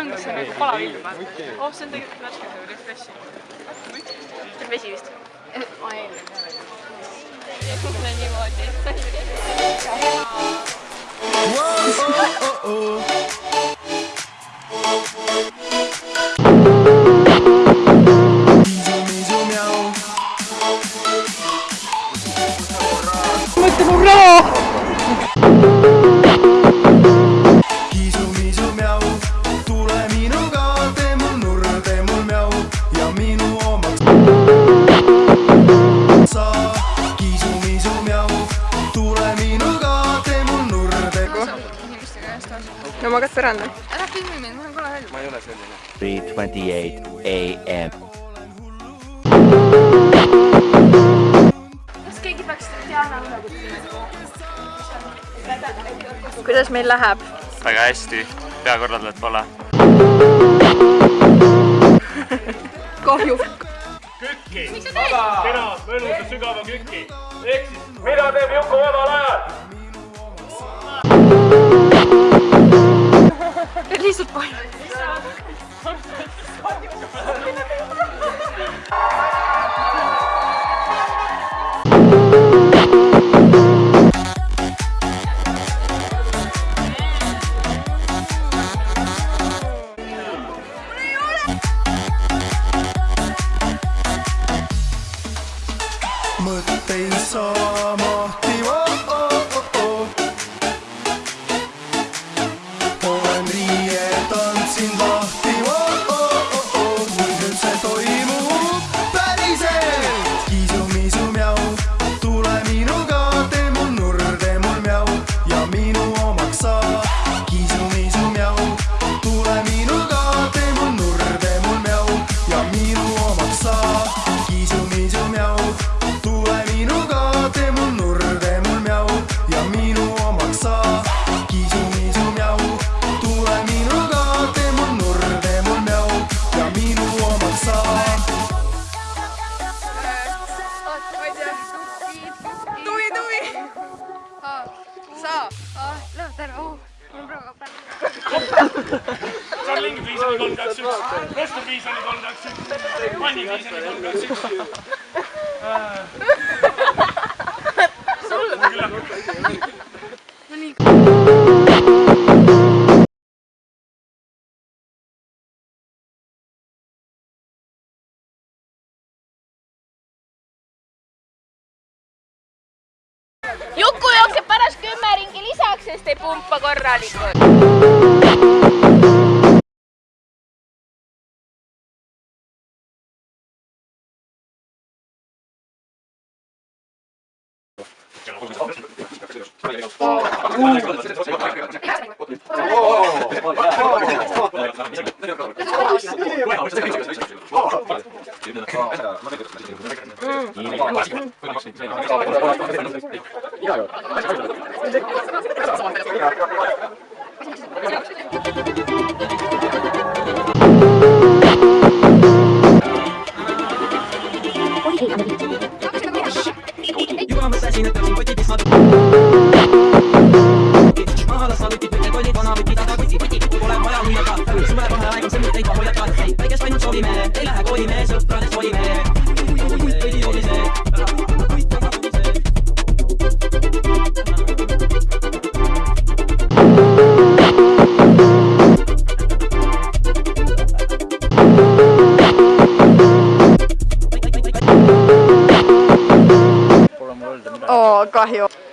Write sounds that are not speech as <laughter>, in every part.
ongi see nagu palav ilm, vaata. oh, see on tegelikult värske nagu refreshing. see on vesi vist? ma ei tea. niimoodi. mõtle mul raha! kiisu-miisu no magad põrandal. ära filmi mind, mul on kole hääl. 3:28 a.m. kas keegi peaks Diana üle kutsuma? kuidas meil läheb? väga hästi, peakorraldajat pole. <laughs> kahju. kükki, vaba, kena, mõnusa sügava kükki. ehk siis, mida teeb Juku vabal ajal? At least a point. Sa, lõpeta ära, oh, mul on praegu päev. Charlingi Piisani kolm, kaks, üks. Röster Piisani kolm, kaks, üks. Manni Piisani kolm, kaks, üks. Juku jookseb pärast kümme este punto corrálico. Mm. Vamos lá, vamos lá.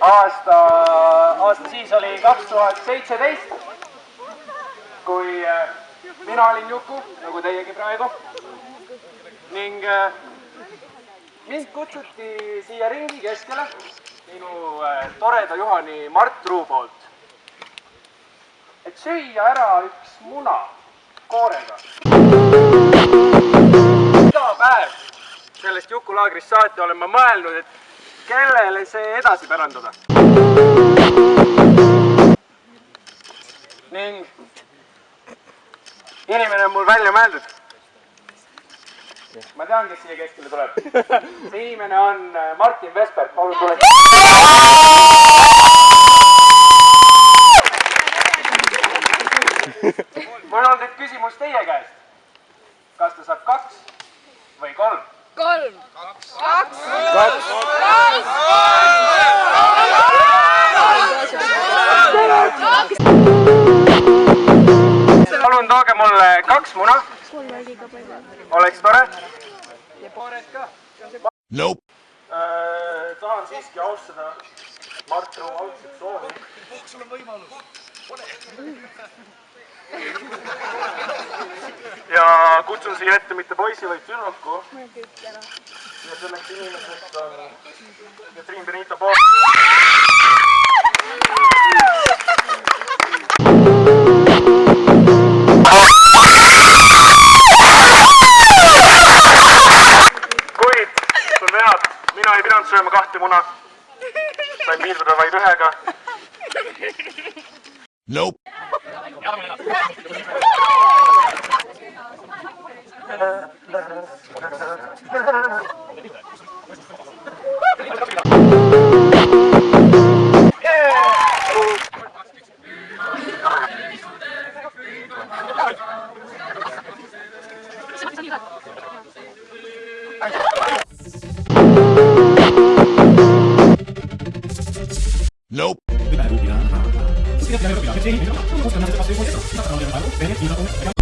Aasta, aasta siis oli kaks tuhat seitseteist, kui äh, mina olin Juku, nagu teiegi praegu. ning äh, mind kutsuti siia ringi keskele minu äh, toreda juhani Mart Truu poolt. et süüa ära üks muna koorega. iga päev sellest Juku laagrist saati olen ma mõelnud, et kellele see edasi pärandada ning inimene on mul välja mõeldud. ma tean, kes siia keskele tuleb. <laughs> see inimene on äh, Martin Vesper, palun tule. <laughs> mul on nüüd küsimus teie käest. kas ta saab kaks või kolm? kolm, kaks, kaks, kaks, kolm. palun tooge mulle kaks muna. oleks tore. ja paared ka. Nope. Äh, tahan siiski austada Mart Ruu algset soovi. sul on võimalus. ole ja kutsun siia ette mitte poisi, vaid tüdruku. ja selleks inimeseks on Katrin Benito Pool. kuid, sul vead, mina ei pidanud sööma kahte muna. sain piirduda vaid ühega. Nope. 감사합니다. かっ!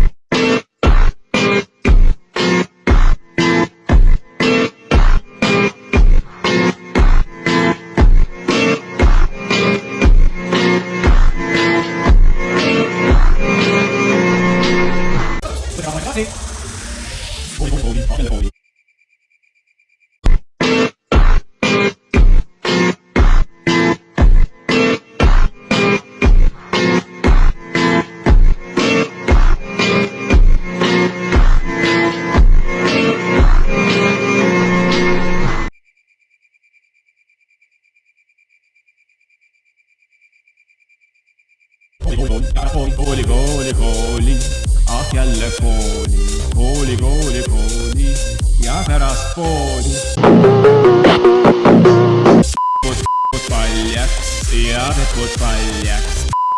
Господь. Господь, поляк, я Господь поляк.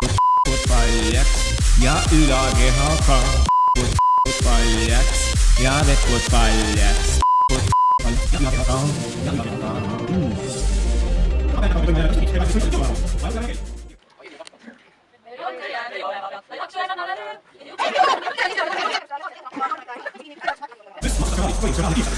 Господь поляк, я Ulager Hakan. Господь поляк, я Господь поляк. This must have been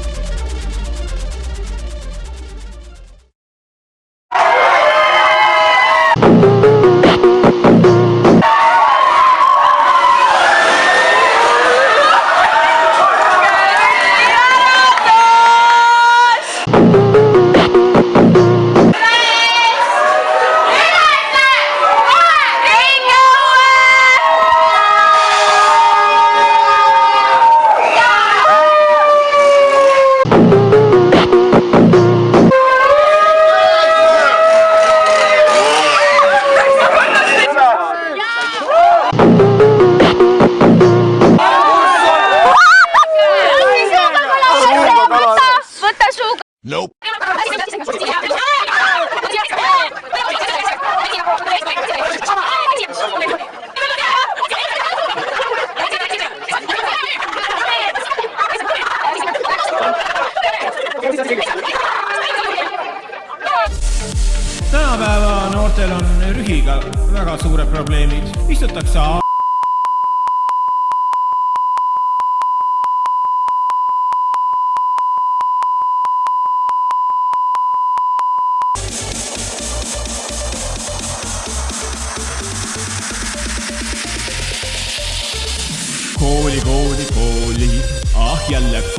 tänapäeva noortel on rühiga väga suured probleemid, istutakse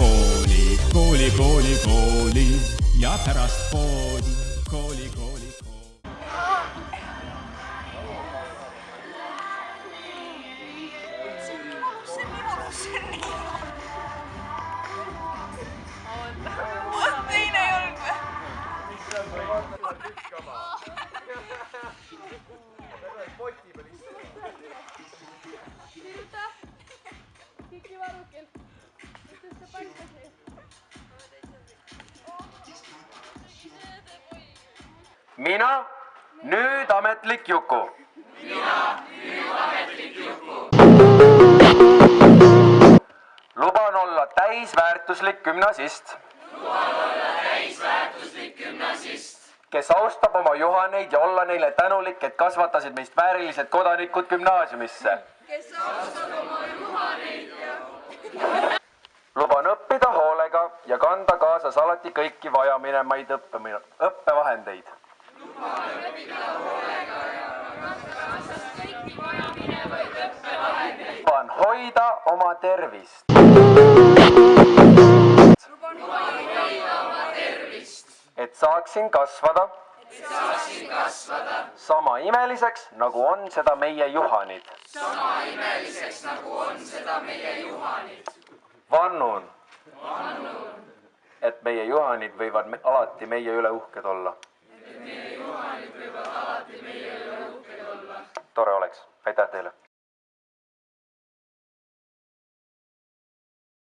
kooli, kooli, kooli, kooli. Ja pärast poodi. mina, nüüd ametlik Juku. mina, nüüd ametlik Juku. luban olla täisväärtuslik gümnasist. luban olla täisväärtuslik gümnasist kes austab oma juhaneid ja olla neile tänulik, et kasvatasid meist väärilised kodanikud gümnaasiumisse. kes austab oma juhaneid ja luban õppida hoolega ja kanda kaasas alati kõiki vajaminemaid õppemine, õppevahendeid. luban hoida oma tervist. et saaksin kasvada. sama imeliseks, nagu on seda meie juhanid. Vannun, et meie juhanid võivad me alati meie üle uhked olla. tore oleks, aitäh teile